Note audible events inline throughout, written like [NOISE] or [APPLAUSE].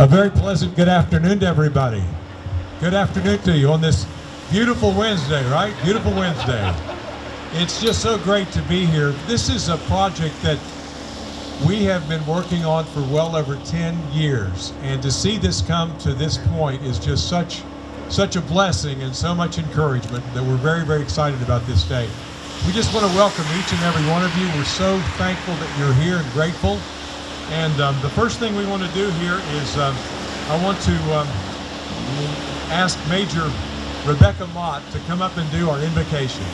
A very pleasant good afternoon to everybody. Good afternoon to you on this beautiful Wednesday, right? Beautiful Wednesday. It's just so great to be here. This is a project that we have been working on for well over 10 years. And to see this come to this point is just such, such a blessing and so much encouragement that we're very, very excited about this day. We just want to welcome each and every one of you. We're so thankful that you're here and grateful. And um, the first thing we want to do here is um, I want to um, ask Major Rebecca Mott to come up and do our invocation.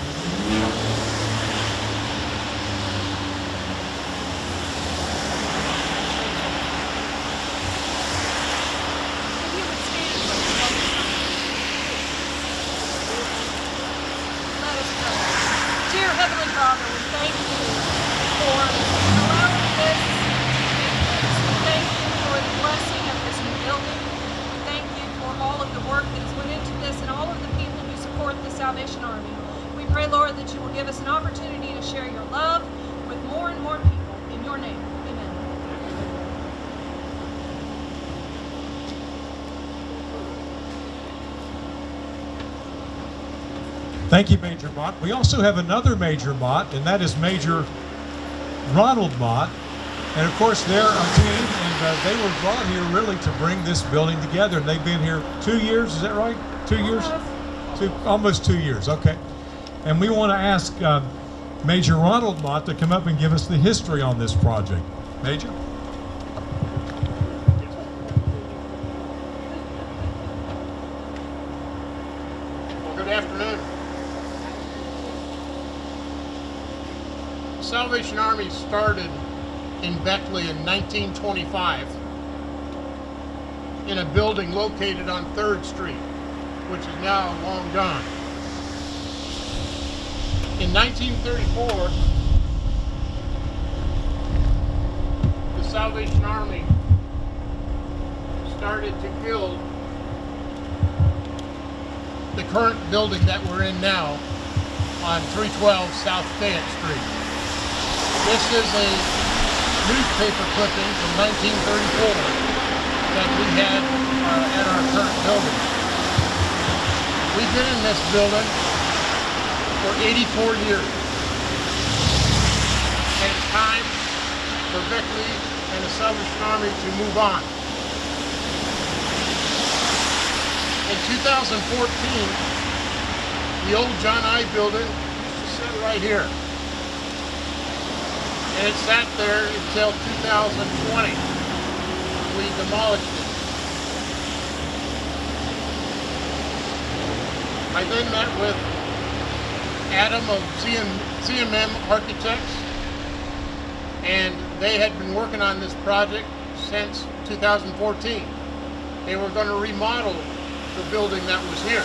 If you would stand with us. Let us pray. Dear Heavenly Father, we thank you for allowing this to take place. We thank you for the blessing of this new building. We thank you for all of the work that has went into this and all of the people who support the Salvation Army. We pray, Lord, that you will give us an opportunity to share your love with more and more people. In your name, amen. Thank you, Major Mott. We also have another Major Mott, and that is Major Ronald Mott. And of course, they're a team, and uh, they were brought here really to bring this building together. And they've been here two years, is that right? Two years? Two, almost two years, okay. And we want to ask uh, Major Ronald Mott to come up and give us the history on this project. Major? Well, good afternoon. Salvation Army started in Beckley in 1925 in a building located on 3rd Street, which is now long gone. In 1934, the Salvation Army started to build the current building that we're in now on 312 South Fayette Street. This is a newspaper clipping from 1934 that we had uh, at our current building. We've been in this building for 84 years. And it's time for Beckley and the Salvation Army to move on. In 2014, the old John I building used to sit right here. And it sat there until 2020. We demolished it. I then met with Adam of CM, ZMM Architects, and they had been working on this project since 2014. They were going to remodel the building that was here.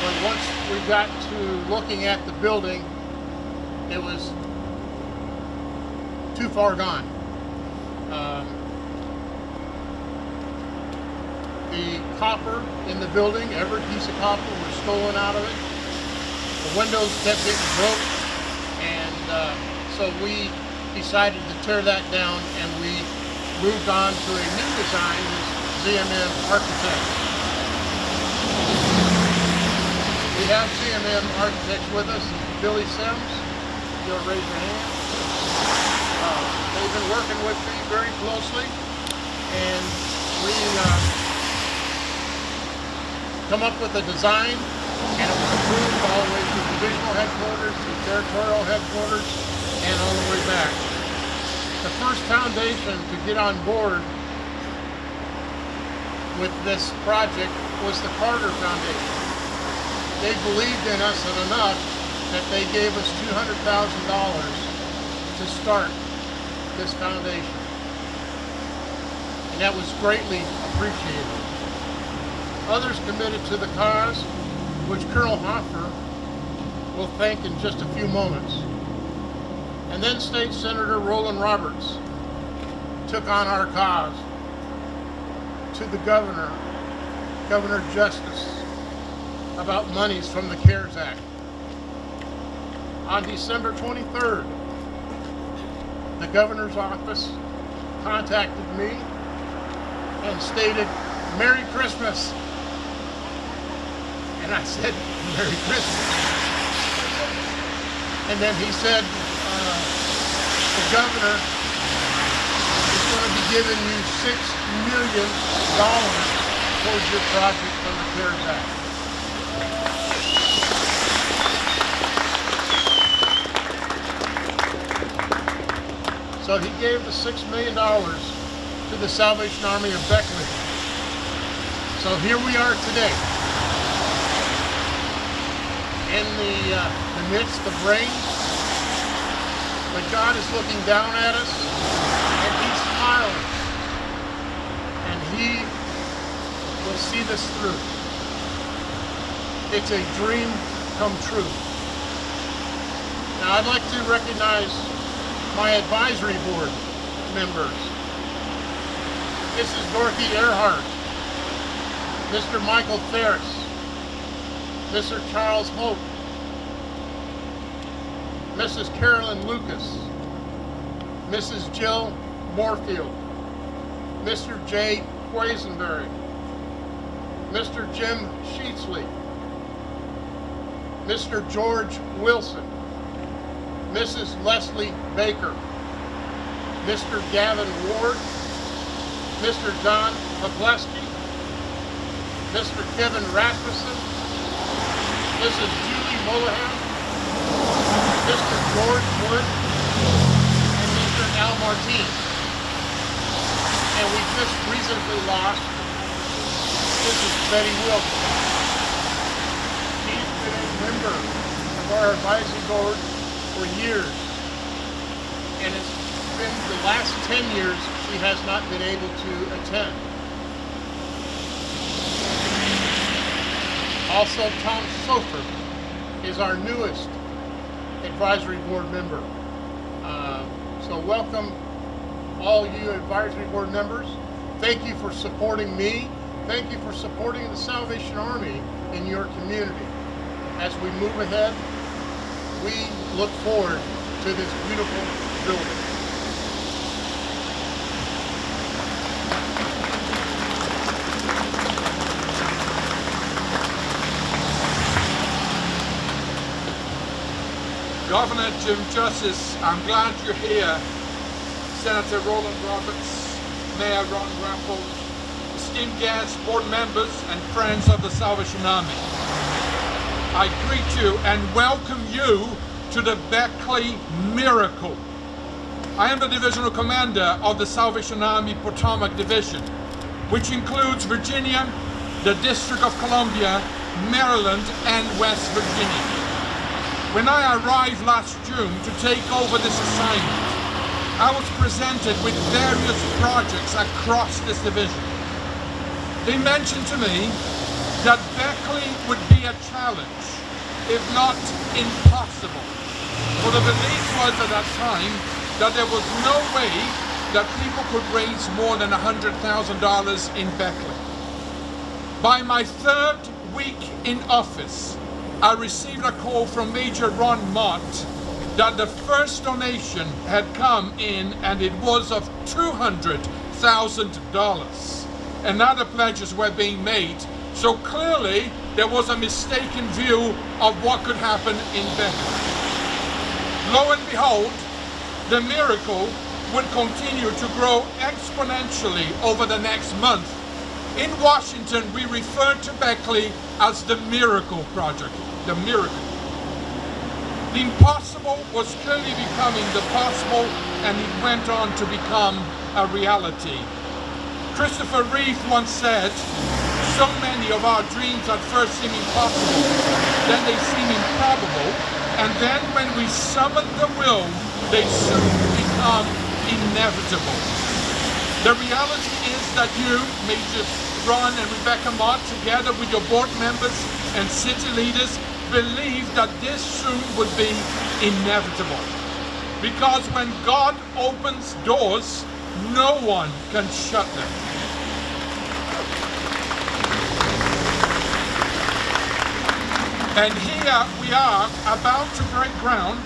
But once we got to looking at the building, it was too far gone. Um, the copper in the building, every piece of copper was stolen out of it. The windows kept getting broke, and uh, so we decided to tear that down, and we moved on to a new design with ZMM Architects. We have ZMM Architects with us, Billy Sims. You'll raise your hand. Uh, they've been working with me very closely, and we uh, come up with a design, and it was approved all the way to divisional headquarters, to territorial headquarters, and all the way back. The first foundation to get on board with this project was the Carter Foundation. They believed in us enough that they gave us $200,000 to start this foundation. And that was greatly appreciated. Others committed to the cause, which Colonel Hoffer will thank in just a few moments. And then State Senator Roland Roberts took on our cause to the governor, Governor Justice, about monies from the CARES Act. On December 23rd, the governor's office contacted me and stated, Merry Christmas. And I said, Merry Christmas. And then he said, uh, the governor is going to be giving you six million dollars towards your project from the CARES Act. So he gave the six million dollars to the Salvation Army of Beckley. So here we are today, in the, uh, the midst of rain, but God is looking down at us, and He's smiling, and He will see this through. It's a dream come true. Now I'd like to recognize my advisory board members. This is Dorothy Earhart, Mr. Michael Ferris, Mr. Charles Hope, Mrs. Carolyn Lucas, Mrs. Jill Moorfield, Mr. Jay Quisenberry, Mr. Jim Sheetsley, Mr. George Wilson, Mrs. Leslie Baker, Mr. Gavin Ward, Mr. Don Popleski, Mr. Kevin Rasmussen, Mrs. Julie Mullahan, Mr. George Wood, and Mr. Al Martine. And we just recently lost Mrs. Betty Wilson. She's been a member of our advisory board for years. And it's been the last 10 years she has not been able to attend. Also, Tom Sofer is our newest advisory board member. Uh, so welcome all you advisory board members. Thank you for supporting me. Thank you for supporting the Salvation Army in your community. As we move ahead, we look forward to this beautiful building. Governor Jim Justice, I'm glad you're here. Senator Roland Roberts, Mayor Ron Rappold, esteemed guests, board members, and friends of the Salvation Army. I greet you and welcome you to the Beckley Miracle. I am the divisional commander of the Salvation Army Potomac Division, which includes Virginia, the District of Columbia, Maryland, and West Virginia. When I arrived last June to take over this assignment, I was presented with various projects across this division. They mentioned to me that Beckley would be a challenge, if not impossible. For the belief was at that time that there was no way that people could raise more than $100,000 in Beckley. By my third week in office, I received a call from Major Ron Mott that the first donation had come in and it was of $200,000. And other pledges were being made. So clearly there was a mistaken view of what could happen in Beckley. Lo and behold, the miracle would continue to grow exponentially over the next month. In Washington, we refer to Beckley as the Miracle Project, the miracle. The impossible was clearly becoming the possible and it went on to become a reality. Christopher Reeve once said, so many of our dreams at first seem impossible, then they seem improbable, and then when we summon the will, they soon become inevitable. The reality is that you, Major Ron and Rebecca Mott, together with your board members and city leaders, believe that this soon would be inevitable. Because when God opens doors, no one can shut them. And here we are about to break ground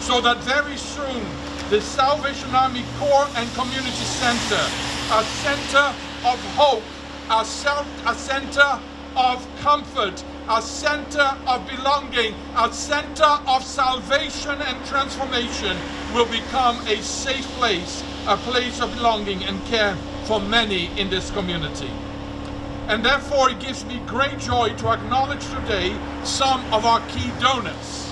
so that very soon the Salvation Army Corps and Community Center, a center of hope, a, self, a center of comfort, a center of belonging, a center of salvation and transformation will become a safe place, a place of belonging and care for many in this community. And therefore, it gives me great joy to acknowledge today some of our key donors.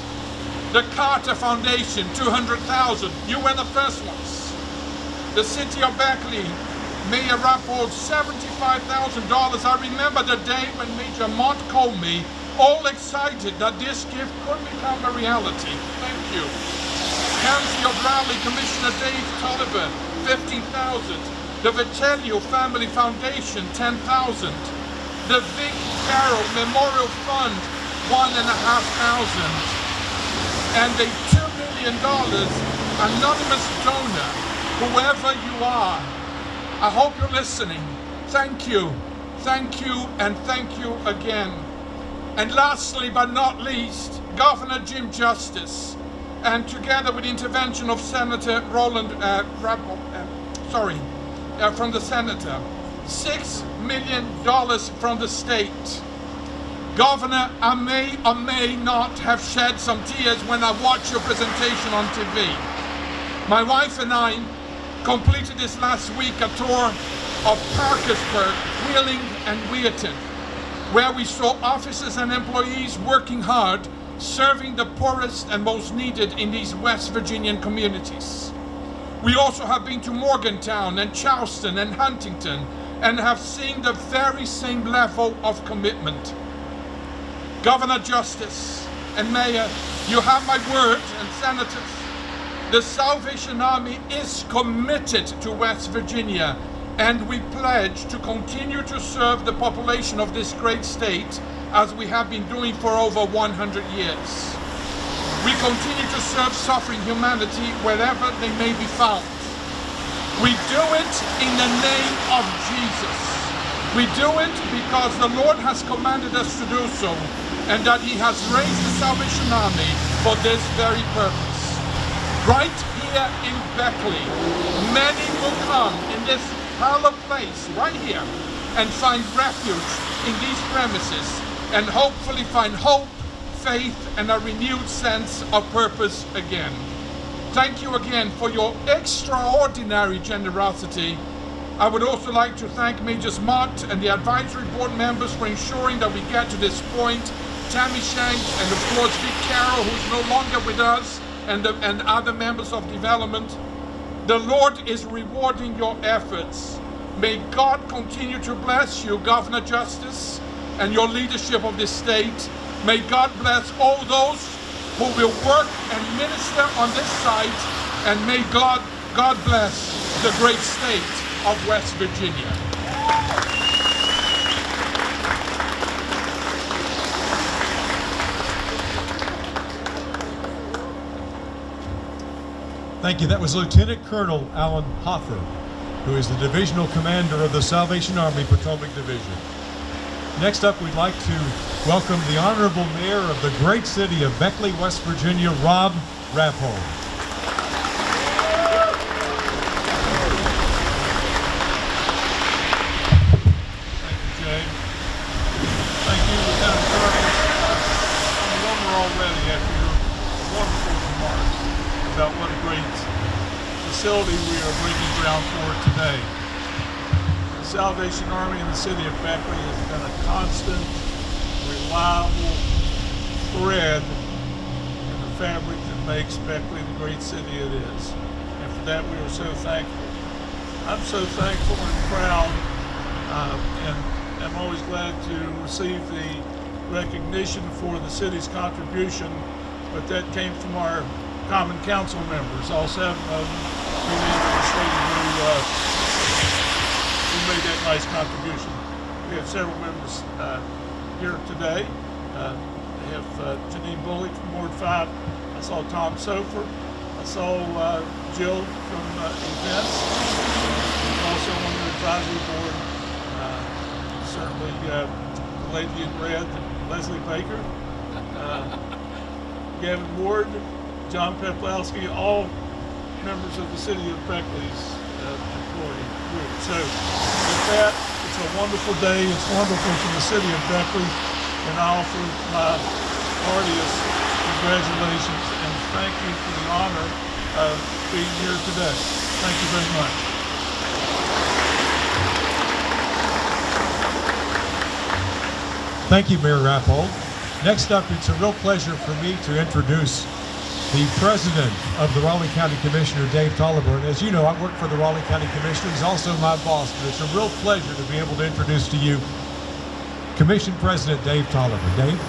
The Carter Foundation, 200,000. You were the first ones. The City of Beckley, Mayor Rappold, $75,000. I remember the day when Major Mott called me, all excited that this gift could become a reality. Thank you. County of Raleigh Commissioner Dave Tolliver, 15,000. The Vitelio Family Foundation, 10,000. The Vic Carroll Memorial Fund, one and a half thousand. And a $2 million anonymous donor, whoever you are, I hope you're listening. Thank you, thank you, and thank you again. And lastly, but not least, Governor Jim Justice, and together with the intervention of Senator Roland uh, uh, sorry, uh, from the senator, six million dollars from the state. Governor, I may or may not have shed some tears when I watched your presentation on TV. My wife and I completed this last week a tour of Parkersburg, Wheeling, and Weirton, where we saw officers and employees working hard, serving the poorest and most needed in these West Virginian communities. We also have been to Morgantown and Charleston and Huntington and have seen the very same level of commitment. Governor Justice and Mayor, you have my word, and senators. The Salvation Army is committed to West Virginia, and we pledge to continue to serve the population of this great state as we have been doing for over 100 years. We continue to serve suffering humanity wherever they may be found. We do it in the name of Jesus. We do it because the Lord has commanded us to do so and that he has raised the Salvation Army for this very purpose. Right here in Beckley, many will come in this hallowed place right here and find refuge in these premises and hopefully find hope, faith, and a renewed sense of purpose again. Thank you again for your extraordinary generosity. I would also like to thank Majors Mott and the advisory board members for ensuring that we get to this point. Tammy Shank and of course Vic Carroll, who's no longer with us, and, the, and other members of development. The Lord is rewarding your efforts. May God continue to bless you, Governor Justice, and your leadership of this state. May God bless all those who will work and minister on this site, and may God, God bless the great state of West Virginia. Thank you. That was Lieutenant Colonel Alan Hoffer, who is the divisional commander of the Salvation Army Potomac Division. Next up, we'd like to welcome the Honorable Mayor of the great city of Beckley, West Virginia, Rob Rappold. About what a great facility we are breaking ground for today. Salvation Army in the city of Beckley has been a constant, reliable thread in the fabric that makes Beckley the great city it is. And for that, we are so thankful. I'm so thankful and proud uh, and I'm always glad to receive the recognition for the city's contribution, but that came from our common council members, all seven of them, who uh, made that nice contribution. We have several members uh, here today. Uh, we have uh, Janine Bullock from Ward 5. I saw Tom Sofer. I saw uh, Jill from uh, events. Also on the advisory board uh, certainly the lady in red, Leslie Baker, Gavin Ward, John Peplowski, all members of the city of Beckley's So with that, it's a wonderful day. It's wonderful for the city of Beckley, and I offer my heartiest congratulations and thank you for the honor of being here today. Thank you very much. Thank you, Mayor Rappold. Next up, it's a real pleasure for me to introduce the president of the Raleigh County Commissioner, Dave Tolliver. And as you know, I work for the Raleigh County Commissioner. He's also my boss, but it's a real pleasure to be able to introduce to you Commission President Dave Tolliver. Dave?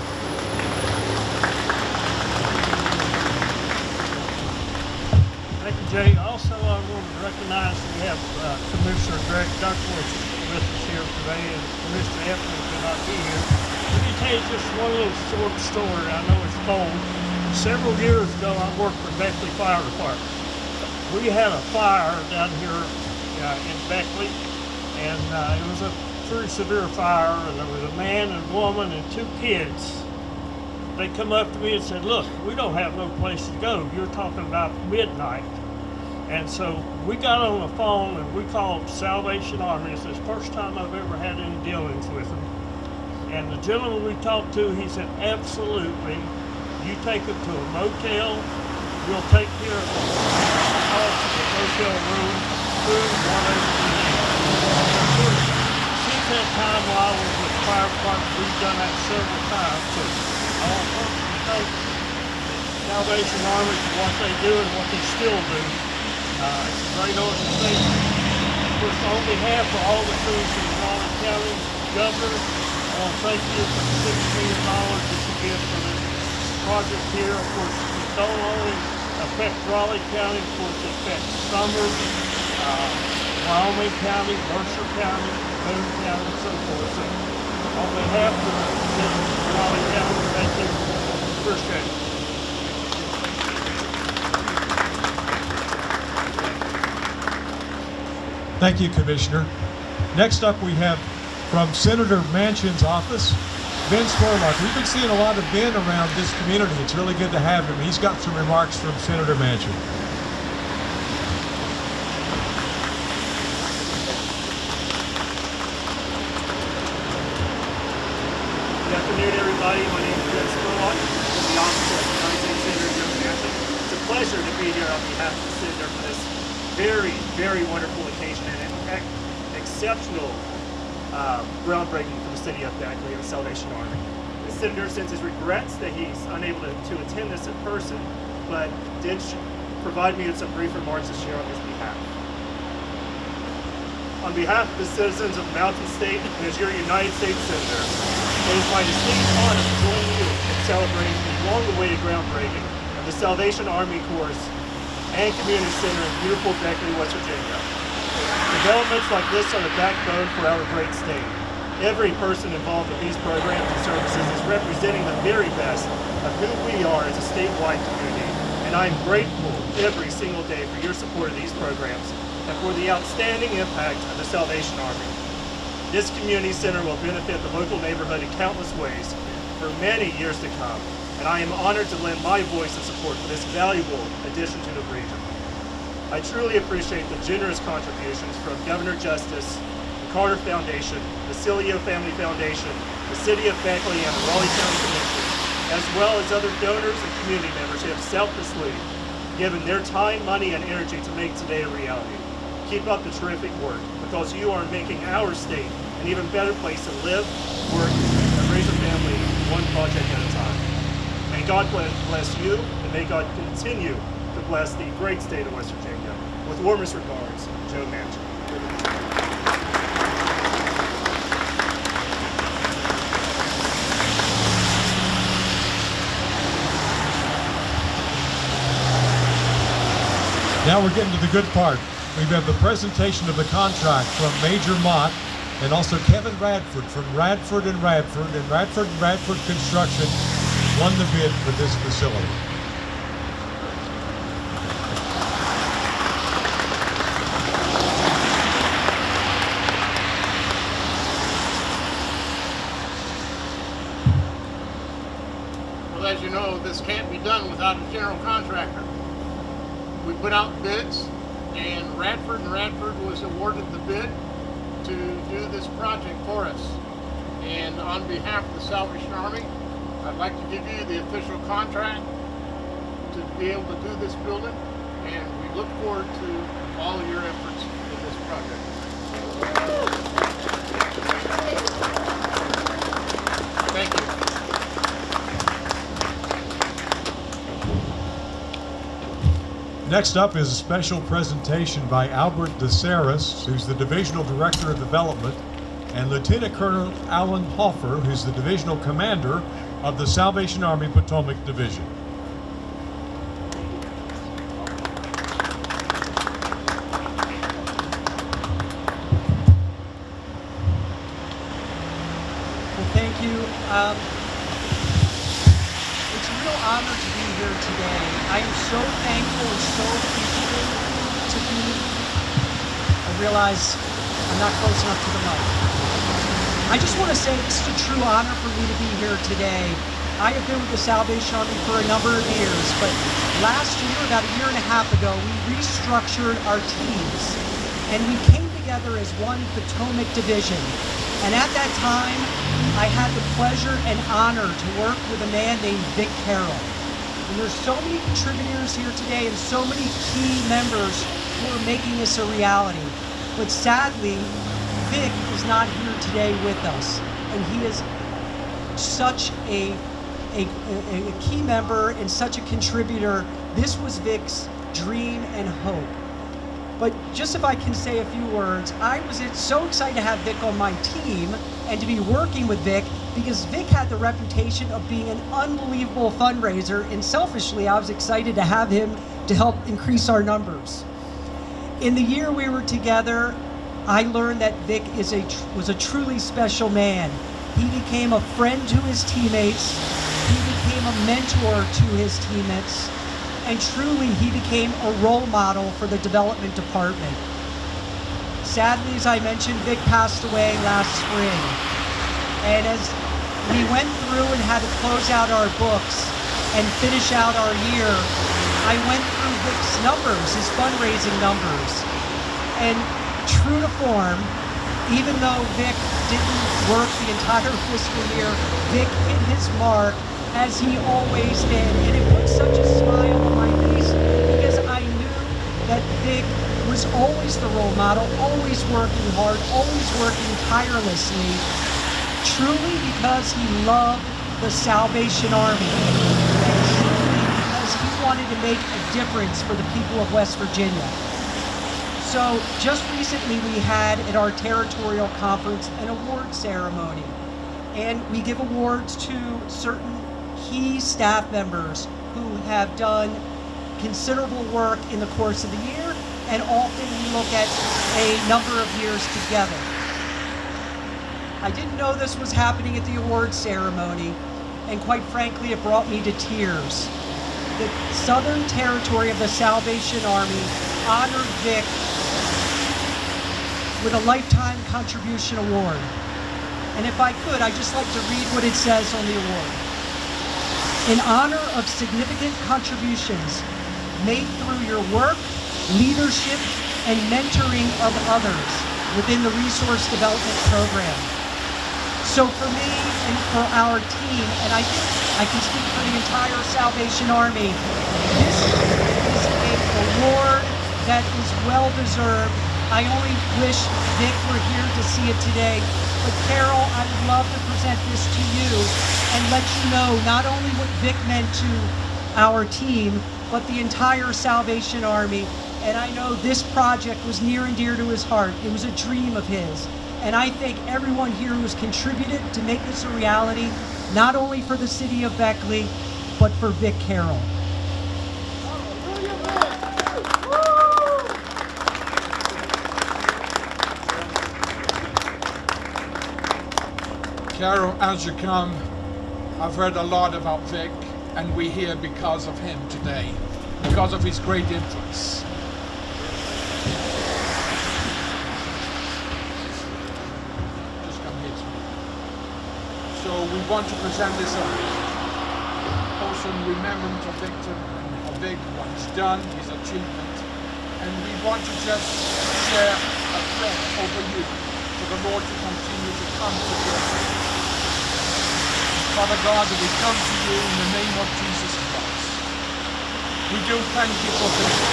Thank you, Jay. Also, I want to recognize we have uh, Commissioner Greg Duckworth with us here today, and Commissioner Eflin could not be here. Let me tell you just one little short story. I know it's cold. Several years ago, I worked for Beckley Fire Department. We had a fire down here uh, in Beckley, and uh, it was a pretty severe fire, and there was a man and woman and two kids they come up to me and said, "Look, we don't have no place to go. You're talking about midnight." And so we got on the phone and we called Salvation Army. It's the first time I've ever had any dealings with them. And the gentleman we talked to, he said, "Absolutely. You take them to a motel. We'll take care of the the motel room, food, need." Since that time while I was with fire department, we've done that several times. So I want to thank Salvation Army for what they do and what they still do. Uh, it's a great organization. Of course, on behalf of all the crews in Raleigh County, Governor, I want to thank you for the six million dollars that you give for this project here. Of course, it don't only affect Raleigh County, of course, it affects Summers, uh, Wyoming County, Mercer County, Boone County, and so forth. So on behalf of the citizens of Raleigh County, thank you. Appreciate it. Thank you, Commissioner. Next up, we have from Senator Manchin's office, Ben Spurlock. We've been seeing a lot of Ben around this community. It's really good to have him. He's got some remarks from Senator Manchin. Good afternoon, everybody. My name is Ben Spurlock from the Office of the United States Senator Joe Manchin. It's a pleasure to be here on behalf of the senator for this very, very wonderful occasion and an exceptional uh, groundbreaking city of Beckley and the Salvation Army. The senator sends his regrets that he's unable to, to attend this in person, but did provide me with some brief remarks to share on his behalf. On behalf of the citizens of Mountain State and as your United States Senator, it is my distinct honor to join you in celebrating the long-awaited groundbreaking of the Salvation Army Corps and Community Center in beautiful Beckley, West Virginia. Developments like this are the backbone for our great state. Every person involved with these programs and services is representing the very best of who we are as a statewide community, and I am grateful every single day for your support of these programs and for the outstanding impact of the Salvation Army. This community center will benefit the local neighborhood in countless ways for many years to come, and I am honored to lend my voice and support for this valuable addition to the region. I truly appreciate the generous contributions from Governor Justice, Carter Foundation, the Cilio Family Foundation, the City of Beckley, and the Raleigh County Commission, as well as other donors and community members who have selflessly given their time, money, and energy to make today a reality. Keep up the terrific work because you are making our state an even better place to live, work, and raise a family one project at a time. May God bless you, and may God continue to bless the great state of West Virginia. With warmest regards, Joe Manchin. Now we're getting to the good part. We have the presentation of the contract from Major Mott and also Kevin Radford from Radford and Radford. And Radford and Radford Construction won the bid for this facility. Well, as you know, this can't be done without a general contractor. We put out bids, and Radford and Radford was awarded the bid to do this project for us. And on behalf of the Salvation Army, I'd like to give you the official contract to be able to do this building, and we look forward to all your efforts in this project. Thank you. Next up is a special presentation by Albert DeSaris, who's the Divisional Director of Development, and Lieutenant Colonel Alan Hoffer, who's the Divisional Commander of the Salvation Army Potomac Division. Well, thank you. Um, it's a real honor to be here today. I am so thankful so to be. I realize I'm not close enough to the mic. I just want to say is a true honor for me to be here today. I have been with the Salvation Army for a number of years, but last year, about a year and a half ago, we restructured our teams and we came together as one Potomac division. And at that time, I had the pleasure and honor to work with a man named Vic Carroll. And there's so many contributors here today and so many key members who are making this a reality. But sadly, Vic is not here today with us. And he is such a, a, a, a key member and such a contributor. This was Vic's dream and hope. But just if I can say a few words, I was so excited to have Vic on my team and to be working with Vic because Vic had the reputation of being an unbelievable fundraiser, and selfishly, I was excited to have him to help increase our numbers. In the year we were together, I learned that Vic is a was a truly special man. He became a friend to his teammates. He became a mentor to his teammates and truly he became a role model for the development department. Sadly, as I mentioned, Vic passed away last spring. And as we went through and had to close out our books and finish out our year, I went through Vic's numbers, his fundraising numbers. And true to form, even though Vic didn't work the entire [LAUGHS] fiscal year, Vic hit his mark as he always did. And it put such a smile on my face because I knew that Vic was always the role model, always working hard, always working tirelessly, truly because he loved the Salvation Army. And truly because he wanted to make a difference for the people of West Virginia. So just recently we had at our territorial conference an award ceremony. And we give awards to certain key staff members who have done considerable work in the course of the year and often we look at a number of years together. I didn't know this was happening at the award ceremony and quite frankly it brought me to tears. The Southern Territory of the Salvation Army honored Vic with a Lifetime Contribution Award. And if I could, I'd just like to read what it says on the award. In honor of significant contributions made through your work, leadership, and mentoring of others within the Resource Development Program. So for me and for our team, and I think I can speak for the entire Salvation Army, this is an award that is well deserved. I only wish Vic were here to see it today. But Carol, I would love to present this to you and let you know not only what Vic meant to our team, but the entire Salvation Army. And I know this project was near and dear to his heart. It was a dream of his. And I thank everyone here who has contributed to make this a reality, not only for the city of Beckley, but for Vic Carroll. Carol, as you come, I've read a lot about Vic, and we're here because of him today, because of his great influence. Just come here to me. So we want to present this up. Also in remembrance of Victor and how Vic, what he's done, his achievement, and we want to just share a prayer over you for the Lord to continue to come to you. Father God, we come to you in the name of Jesus Christ. We do thank you for him.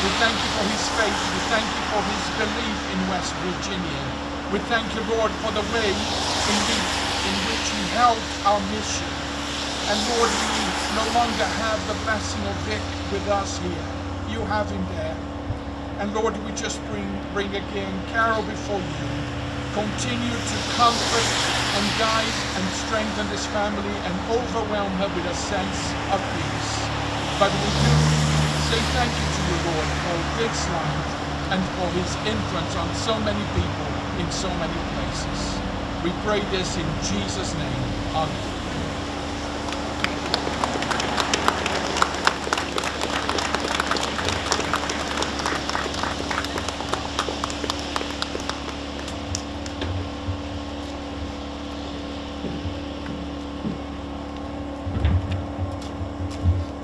We thank you for his faith. We thank you for his belief in West Virginia. We thank you, Lord, for the way in which, in which he helped our mission. And Lord, we no longer have the blessing of Vic with us here. You have him there. And Lord, we just bring, bring again Carol before you. Continue to comfort and guide and strengthen this family and overwhelm her with a sense of peace. But we do say thank you to you, Lord, for Vic's life and for his influence on so many people in so many places. We pray this in Jesus' name. Amen.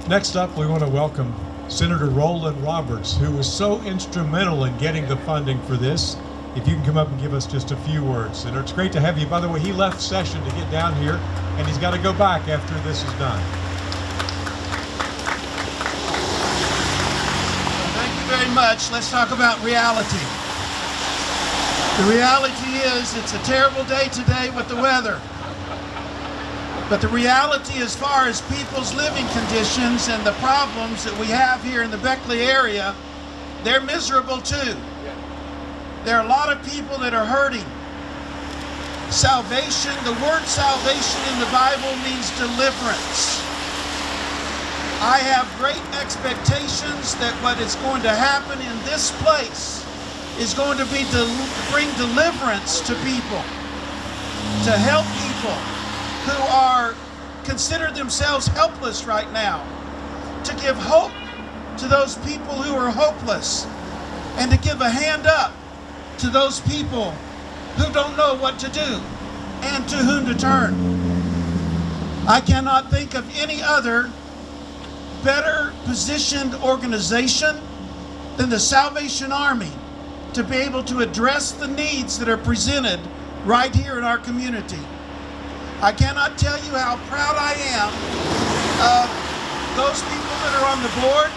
Next up, we want to welcome Senator Roland Roberts, who was so instrumental in getting the funding for this. If you can come up and give us just a few words. And it's great to have you. By the way, he left session to get down here, and he's got to go back after this is done. Thank you very much. Let's talk about reality. The reality is it's a terrible day today with the weather. But the reality as far as people's living conditions and the problems that we have here in the Beckley area, they're miserable too. There are a lot of people that are hurting. Salvation, the word salvation in the Bible means deliverance. I have great expectations that what is going to happen in this place is going to be to bring deliverance to people, to help people who are consider themselves helpless right now, to give hope to those people who are hopeless, and to give a hand up to those people who don't know what to do and to whom to turn. I cannot think of any other better positioned organization than the Salvation Army to be able to address the needs that are presented right here in our community. I cannot tell you how proud I am of those people that are on the board,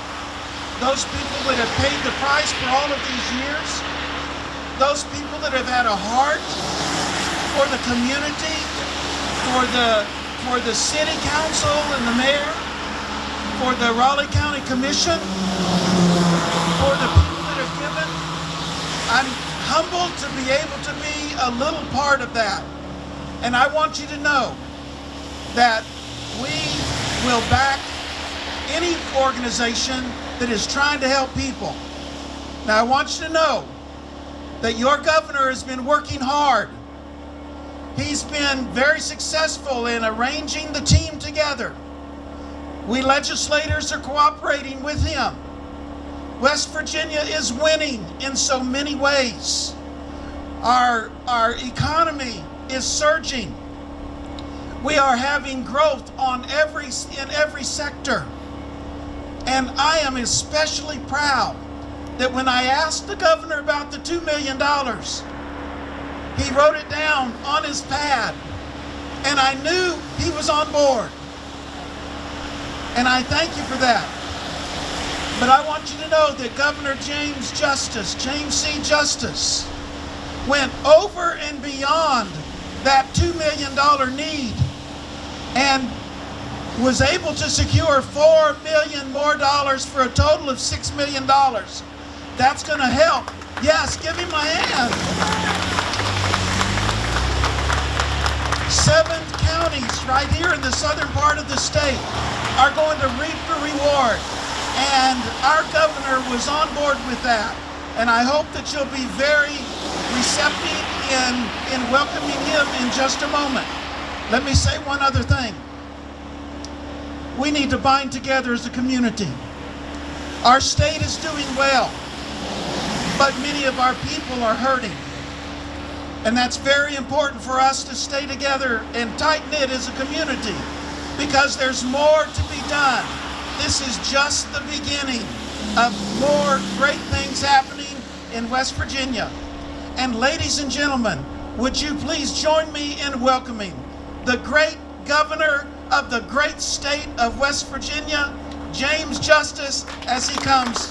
those people that have paid the price for all of these years, those people that have had a heart for the community, for the for the city council and the mayor, for the Raleigh County Commission, for the people that have given. I'm humbled to be able to be a little part of that. And I want you to know that we will back any organization that is trying to help people. Now, I want you to know that your governor has been working hard. He's been very successful in arranging the team together. We legislators are cooperating with him. West Virginia is winning in so many ways. Our, our economy is surging. We are having growth on every in every sector. And I am especially proud that when I asked the governor about the $2 million, he wrote it down on his pad. And I knew he was on board. And I thank you for that. But I want you to know that Governor James Justice, James C. Justice, went over and beyond that $2 million need and was able to secure 4 million more dollars for a total of $6 million. That's going to help. Yes, give him a hand. Seven counties right here in the southern part of the state are going to reap the reward. And our governor was on board with that. And I hope that you'll be very receptive in, in welcoming him in just a moment. Let me say one other thing. We need to bind together as a community. Our state is doing well, but many of our people are hurting. And that's very important for us to stay together and tight knit as a community because there's more to be done. This is just the beginning. of more great things happening in West Virginia. And ladies and gentlemen, would you please join me in welcoming the great governor of the great state of West Virginia, James Justice, as he comes.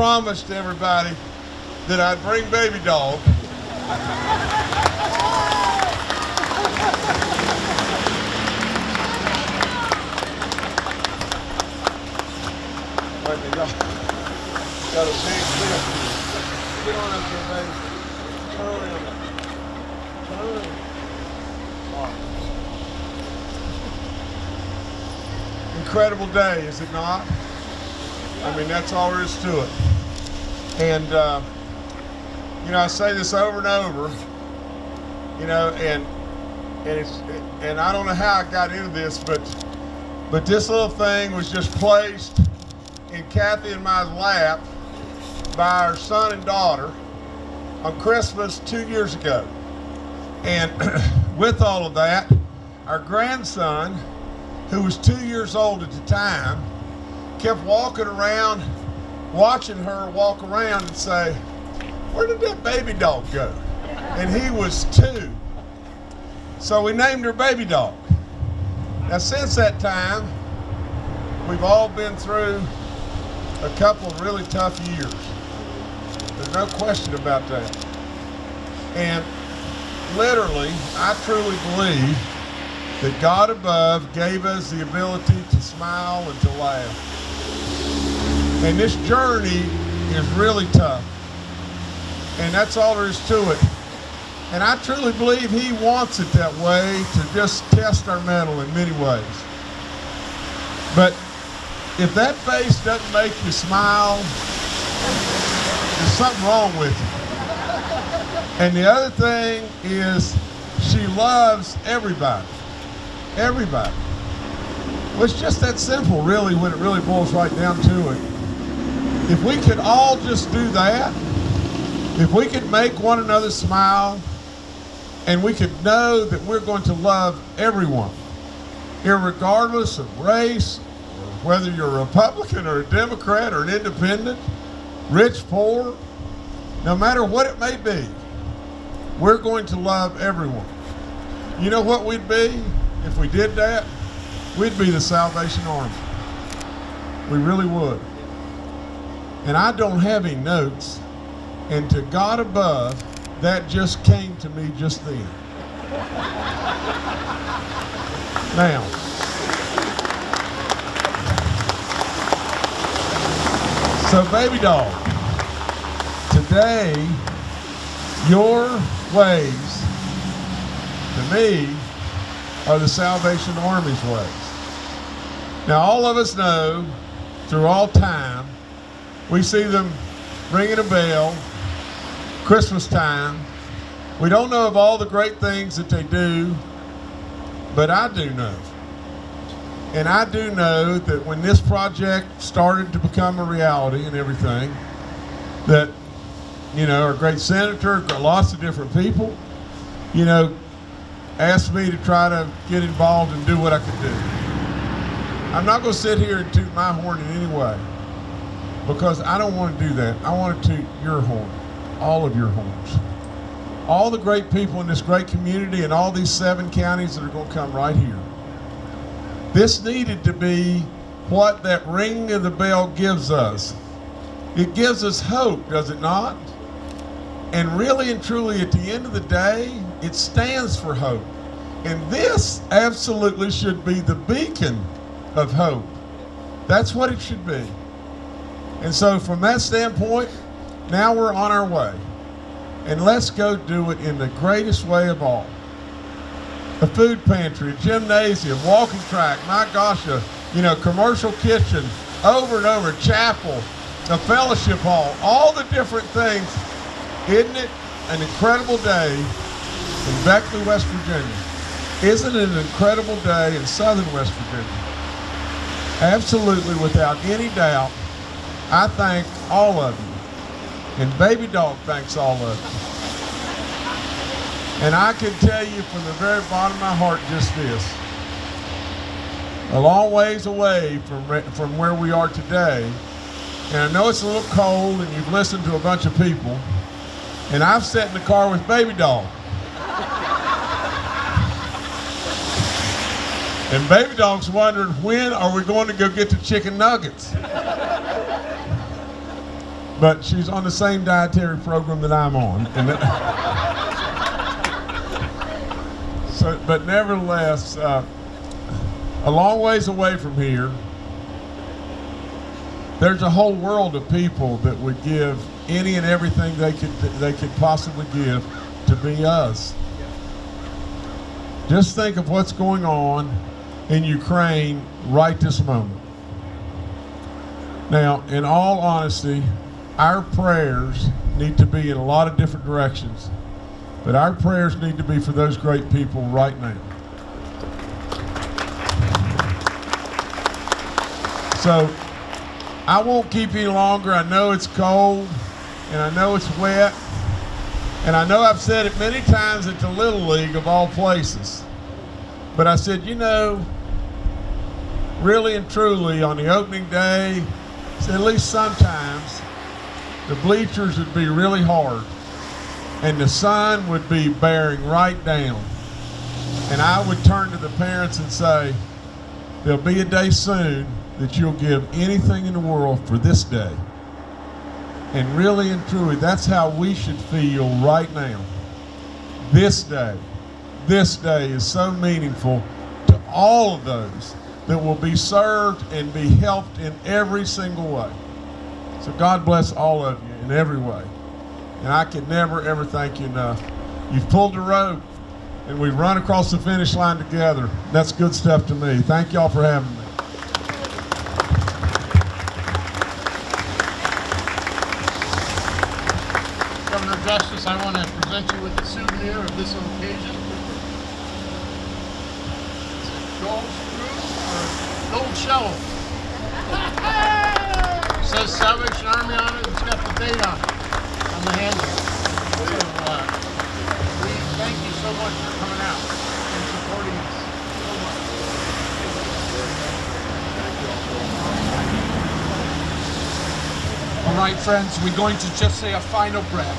Promised everybody that I'd bring baby dog. Got, a big. Get on up there, baby. Turn. Turn. Incredible day, is it not? I mean, that's all there is to it. And, uh, you know, I say this over and over, you know, and, and it's, and I don't know how I got into this, but, but this little thing was just placed in Kathy and my lap by our son and daughter on Christmas two years ago. And [CLEARS THROAT] with all of that, our grandson, who was two years old at the time, kept walking around, watching her walk around and say, Where did that baby dog go? And he was two. So we named her Baby Dog. Now, since that time, we've all been through a couple of really tough years. There's no question about that. And literally, I truly believe that God above gave us the ability to smile and to laugh. And this journey is really tough. And that's all there is to it. And I truly believe he wants it that way to just test our mettle in many ways. But if that face doesn't make you smile, there's something wrong with you. And the other thing is she loves everybody. Everybody. Well, it's just that simple, really, when it really boils right down to it. If we could all just do that, if we could make one another smile, and we could know that we're going to love everyone, irregardless of race, whether you're a Republican or a Democrat or an independent, rich, poor, no matter what it may be, we're going to love everyone. You know what we'd be if we did that? We'd be the Salvation Army. We really would. And I don't have any notes, and to God above, that just came to me just then. Now, so baby doll, today, your ways to me are the Salvation Army's ways. Now, all of us know through all time, we see them ringing a bell, Christmas time. We don't know of all the great things that they do, but I do know. And I do know that when this project started to become a reality and everything, that, you know, our great senator, lots of different people, you know, asked me to try to get involved and do what I could do. I'm not going to sit here and toot my horn in any way because I don't want to do that. I want to toot your horn, all of your horns. All the great people in this great community and all these seven counties that are going to come right here. This needed to be what that ring of the bell gives us. It gives us hope, does it not? And really and truly, at the end of the day, it stands for hope. And this absolutely should be the beacon of hope. That's what it should be. And so, from that standpoint, now we're on our way. And let's go do it in the greatest way of all. A food pantry, a gymnasium, walking track, my gosh, a you know, commercial kitchen, over and over, chapel, the fellowship hall, all the different things. Isn't it an incredible day in Beckley, West Virginia? Isn't it an incredible day in southern West Virginia? Absolutely, without any doubt, I thank all of you. And Baby Dog thanks all of you. And I can tell you from the very bottom of my heart just this. A long ways away from, from where we are today, and I know it's a little cold and you've listened to a bunch of people, and I've sat in the car with Baby Dog. And Baby Dog's wondering when are we going to go get the chicken nuggets? But she's on the same dietary program that I'm on. And [LAUGHS] so, but nevertheless, uh, a long ways away from here, there's a whole world of people that would give any and everything they could they could possibly give to be us. Just think of what's going on in Ukraine right this moment. Now, in all honesty, our prayers need to be in a lot of different directions, but our prayers need to be for those great people right now. So, I won't keep you longer. I know it's cold, and I know it's wet, and I know I've said it many times at the Little League of all places. But I said, you know, really and truly on the opening day, at least sometimes, the bleachers would be really hard and the sun would be bearing right down. And I would turn to the parents and say, there'll be a day soon that you'll give anything in the world for this day. And really and truly, that's how we should feel right now. This day, this day is so meaningful to all of those that will be served and be helped in every single way. So God bless all of you in every way. And I can never, ever thank you enough. You've pulled the rope and we've run across the finish line together. That's good stuff to me. Thank y'all for having me. Governor Justice, I want to present you with a souvenir of this occasion. Gold screw or gold shovel. Says Salvation Army on it. It's got the date on it, on the handle. So, uh, we thank you so much for coming out and supporting us so much. All right, friends, we're going to just say a final prayer.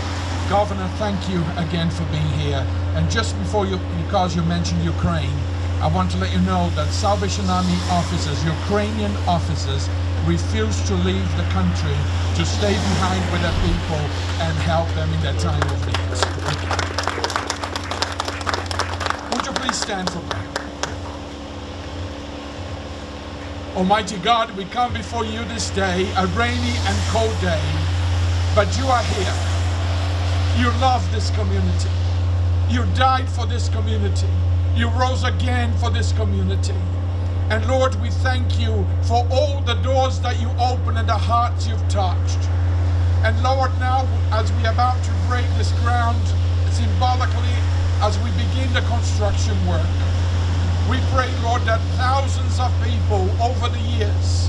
Governor, thank you again for being here. And just before you, because you mentioned Ukraine, I want to let you know that Salvation Army officers, Ukrainian officers, refuse to leave the country to stay behind with their people and help them in their time of need. Would you please stand for prayer? Almighty God, we come before you this day, a rainy and cold day, but you are here. You love this community. You died for this community. You rose again for this community. And Lord, we thank you for all the doors that you open and the hearts you've touched. And Lord, now as we are about to break this ground symbolically, as we begin the construction work, we pray, Lord, that thousands of people over the years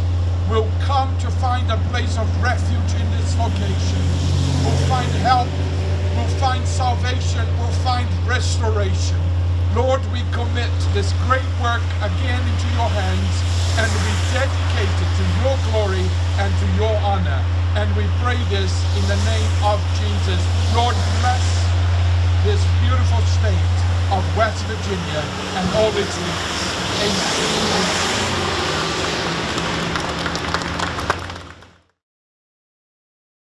will come to find a place of refuge in this location, will find help, will find salvation, will find restoration. Lord, we commit this great work again into your hands and we dedicate it to your glory and to your honor. And we pray this in the name of Jesus. Lord, bless this beautiful state of West Virginia and all its leaders. Amen.